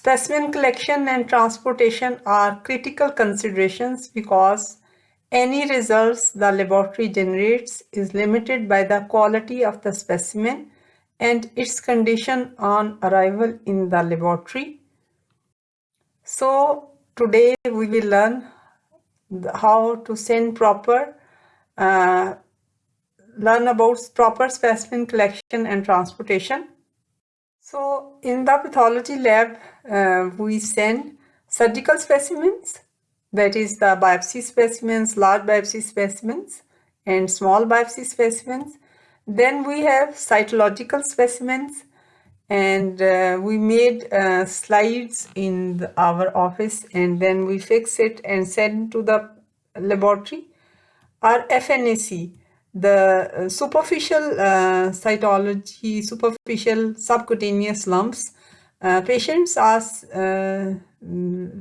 Specimen collection and transportation are critical considerations because any results the laboratory generates is limited by the quality of the specimen and its condition on arrival in the laboratory. So today we will learn how to send proper, uh, learn about proper specimen collection and transportation. So in the pathology lab, uh, we send surgical specimens, that is the biopsy specimens, large biopsy specimens and small biopsy specimens. Then we have cytological specimens and uh, we made uh, slides in the, our office and then we fix it and send to the laboratory. Our FNAC, the uh, superficial uh, cytology, superficial subcutaneous lumps, uh, patients are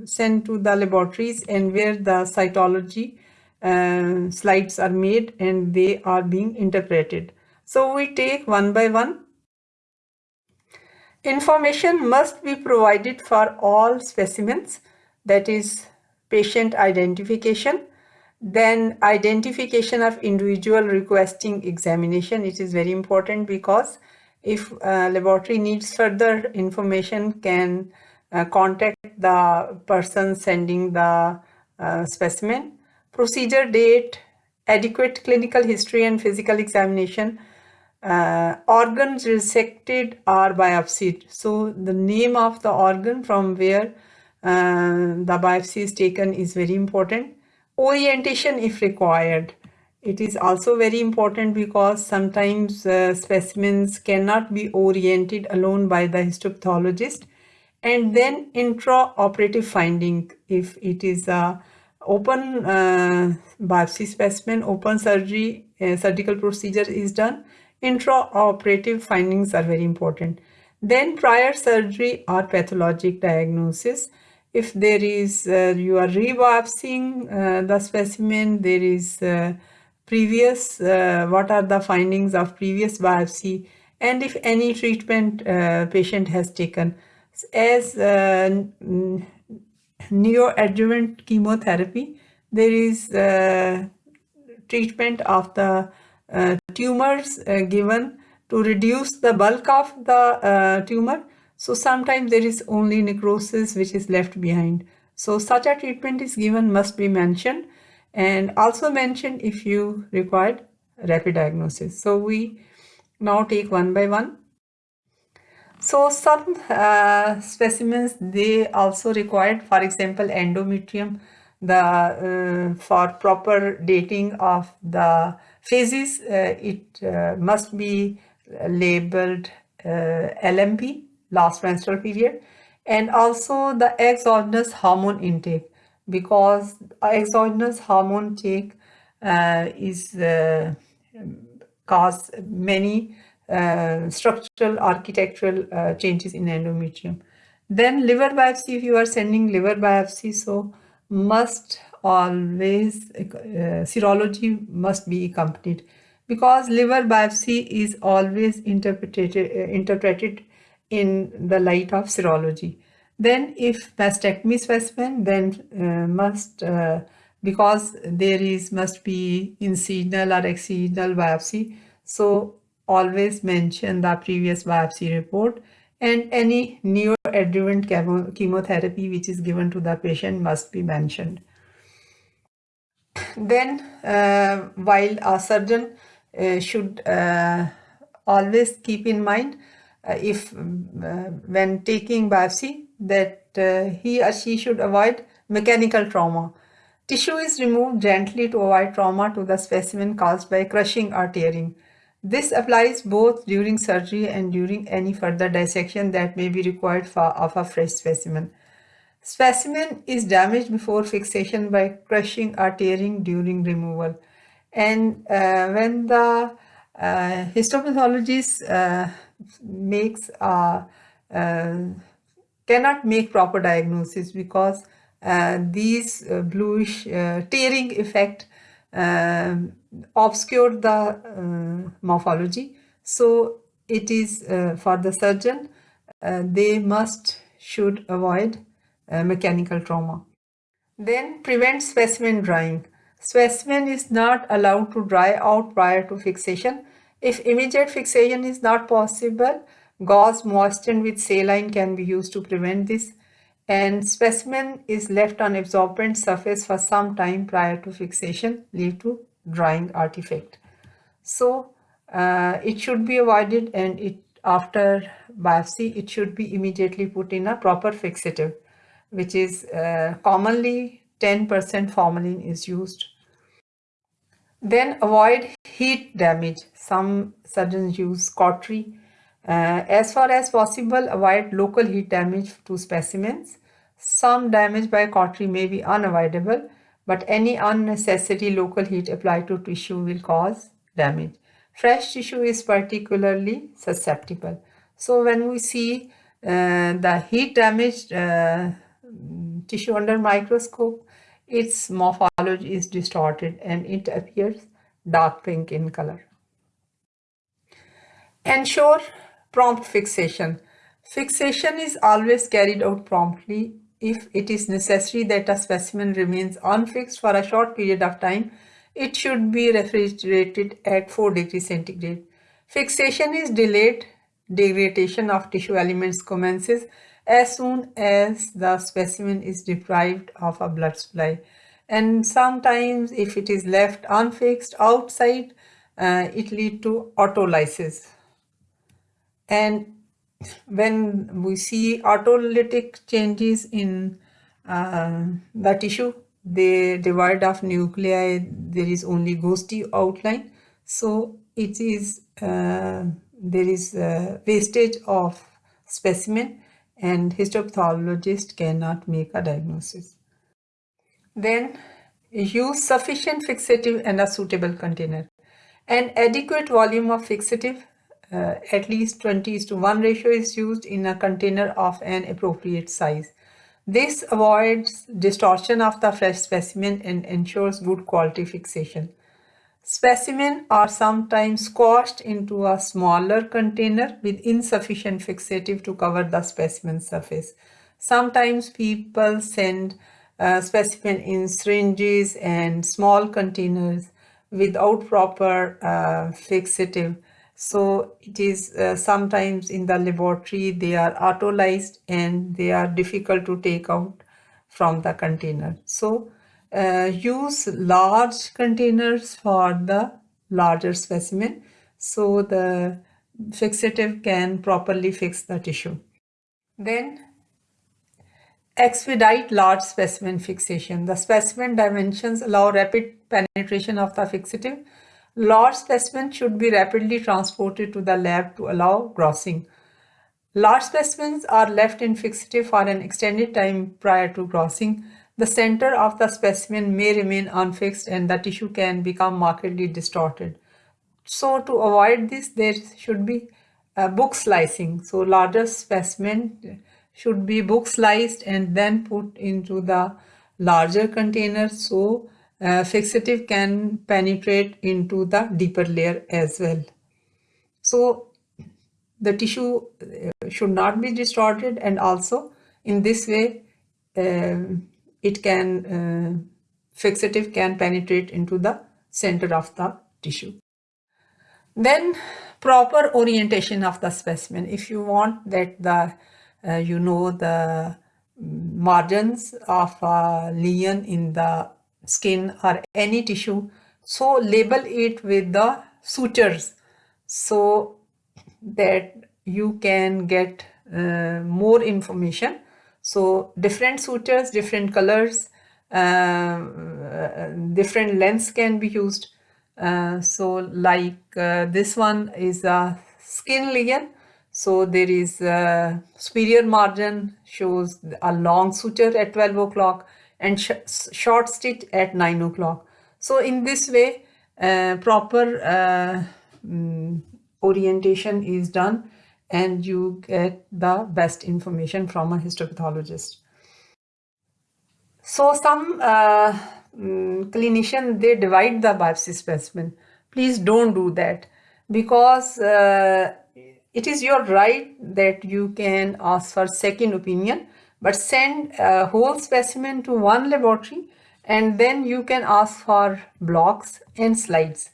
sent to the laboratories and where the cytology uh, slides are made and they are being interpreted. So we take one by one. Information must be provided for all specimens that is patient identification then identification of individual requesting examination. It is very important because if uh, laboratory needs further information can uh, contact the person sending the uh, specimen. Procedure date, adequate clinical history and physical examination, uh, organs resected or biopsied. So the name of the organ from where uh, the biopsy is taken is very important orientation if required. It is also very important because sometimes uh, specimens cannot be oriented alone by the histopathologist and then intraoperative finding if it is a open uh, biopsy specimen, open surgery, uh, surgical procedure is done, intraoperative findings are very important. Then prior surgery or pathologic diagnosis if there is uh, you are rebiopsying uh, the specimen there is uh, previous uh, what are the findings of previous biopsy and if any treatment uh, patient has taken. As uh, neoadjuvant chemotherapy there is treatment of the tumors given to reduce the bulk of the tumor so sometimes there is only necrosis which is left behind. So such a treatment is given must be mentioned and also mentioned if you required rapid diagnosis. So we now take one by one. So some uh, specimens they also required for example endometrium the uh, for proper dating of the phases uh, it uh, must be labeled uh, LMP last menstrual period and also the exogenous hormone intake because exogenous hormone take uh, is uh, cause many uh, structural architectural uh, changes in endometrium. Then liver biopsy if you are sending liver biopsy so must always uh, serology must be accompanied because liver biopsy is always interpreted uh, interpreted in the light of serology. Then if mastectomy specimen, then uh, must, uh, because there is must be incisional or excisional biopsy, so always mention the previous biopsy report and any neoadjuvant chemo chemotherapy which is given to the patient must be mentioned. Then uh, while a surgeon uh, should uh, always keep in mind if uh, when taking biopsy that uh, he or she should avoid mechanical trauma. Tissue is removed gently to avoid trauma to the specimen caused by crushing or tearing. This applies both during surgery and during any further dissection that may be required for of a fresh specimen. Specimen is damaged before fixation by crushing or tearing during removal. And uh, when the uh, histopathologist uh, makes uh, uh, cannot make proper diagnosis because uh, these uh, bluish tearing effect um, obscure the morphology. So it is for the surgeon, they must should avoid mechanical trauma. Then prevent specimen drying. Specimen is not allowed to dry out prior to fixation. If immediate fixation is not possible, gauze moistened with saline can be used to prevent this and specimen is left on absorbent surface for some time prior to fixation lead to drying artifact. So uh, it should be avoided and it after biopsy it should be immediately put in a proper fixative which is uh, commonly 10% formalin is used. Then avoid heat damage. Some surgeons use cautery. Uh, as far as possible, avoid local heat damage to specimens. Some damage by cautery may be unavoidable, but any unnecessary local heat applied to tissue will cause damage. Fresh tissue is particularly susceptible. So when we see uh, the heat damaged uh, tissue under microscope, its morphology is distorted and it appears dark pink in color. Ensure prompt fixation. Fixation is always carried out promptly if it is necessary that a specimen remains unfixed for a short period of time, it should be refrigerated at 4 degrees centigrade. Fixation is delayed, degradation of tissue elements commences as soon as the specimen is deprived of a blood supply. And sometimes if it is left unfixed outside, uh, it lead to autolysis. And when we see autolytic changes in uh, the tissue, the divide of nuclei, there is only ghosty outline. So it is, uh, there is wastage of specimen and histopathologist cannot make a diagnosis. Then use sufficient fixative and a suitable container. An adequate volume of fixative uh, at least 20 is to 1 ratio is used in a container of an appropriate size. This avoids distortion of the fresh specimen and ensures good quality fixation. Specimen are sometimes squashed into a smaller container with insufficient fixative to cover the specimen surface. Sometimes people send uh, specimen in syringes and small containers without proper uh, fixative so it is uh, sometimes in the laboratory they are autolyzed and they are difficult to take out from the container. So uh, use large containers for the larger specimen so the fixative can properly fix the tissue. Then expedite large specimen fixation. The specimen dimensions allow rapid penetration of the fixative Large specimens should be rapidly transported to the lab to allow grossing. Large specimens are left in fixative for an extended time prior to grossing. The center of the specimen may remain unfixed and the tissue can become markedly distorted. So to avoid this, there should be book slicing. So larger specimen should be book sliced and then put into the larger container so uh, fixative can penetrate into the deeper layer as well. So the tissue uh, should not be distorted and also in this way uh, it can uh, fixative can penetrate into the center of the tissue. Then proper orientation of the specimen. If you want that the uh, you know the margins of a lesion in the skin or any tissue so label it with the sutures so that you can get uh, more information so different sutures different colors uh, different lengths can be used. Uh, so like uh, this one is a skin lesion so there is a superior margin shows a long suture at 12 o'clock and sh short stitch at 9 o'clock. So in this way, uh, proper uh, um, orientation is done and you get the best information from a histopathologist. So some uh, um, clinician, they divide the biopsy specimen. Please don't do that because uh, it is your right that you can ask for second opinion, but send a whole specimen to one laboratory and then you can ask for blocks and slides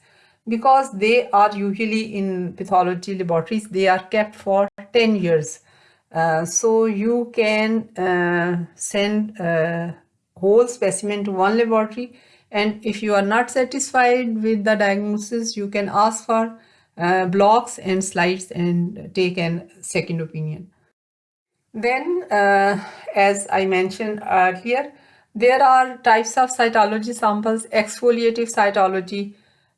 because they are usually in pathology laboratories, they are kept for 10 years. Uh, so you can uh, send a whole specimen to one laboratory and if you are not satisfied with the diagnosis, you can ask for uh, blocks and slides and take a second opinion. Then, uh, as I mentioned earlier, there are types of cytology samples, exfoliative cytology,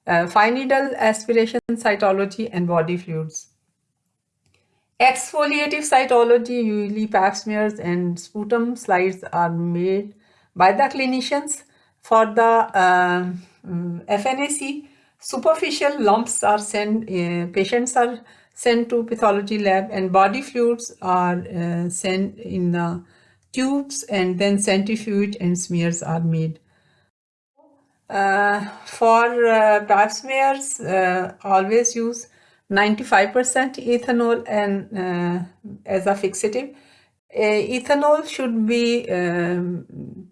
uh, fine needle aspiration cytology, and body fluids. Exfoliative cytology, usually pap smears and sputum slides are made by the clinicians. For the uh, FNAC, superficial lumps are sent, uh, patients are sent to pathology lab and body fluids are uh, sent in the tubes and then centrifuge and smears are made. Uh, for uh, pap smears, uh, always use 95% ethanol and uh, as a fixative. ethanol should be um,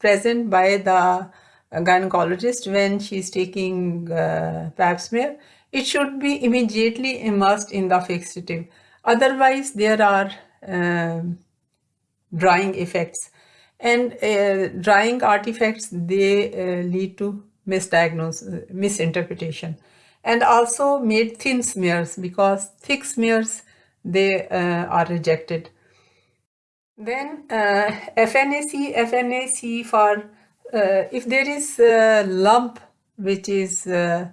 present by the gynecologist when she's taking uh, pap smear. It should be immediately immersed in the fixative. Otherwise, there are um, drying effects and uh, drying artifacts they uh, lead to misdiagnosis misinterpretation. And also made thin smears because thick smears they uh, are rejected. Then uh, FNAC FNAC for uh, if there is a lump which is uh,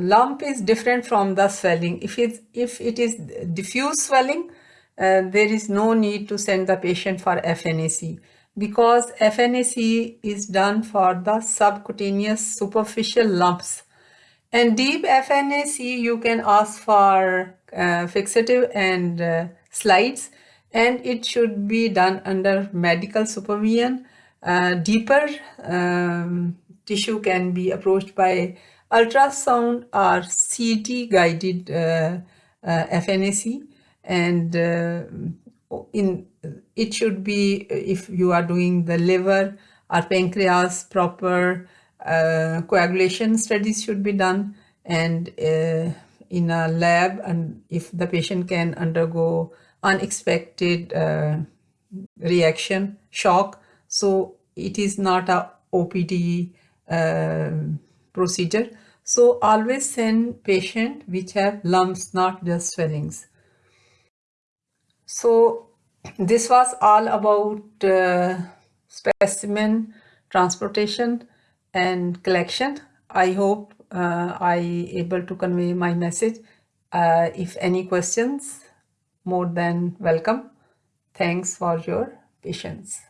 lump is different from the swelling. If it if it is diffuse swelling there is no need to send the patient for FNAC because FNAC is done for the subcutaneous superficial lumps. And deep FNAC, you can ask for uh, fixative and uh, slides and it should be done under medical supervision. Uh, deeper um, tissue can be approached by ultrasound or CT guided uh, uh, FNAC and uh, in it should be if you are doing the liver or pancreas proper uh, coagulation studies should be done. And uh, in a lab and if the patient can undergo unexpected uh, reaction shock so it is not a OPD uh, procedure. So always send patient which have lumps not just swellings. So this was all about uh, specimen transportation and collection. I hope uh, I able to convey my message. Uh, if any questions, more than welcome. Thanks for your patience.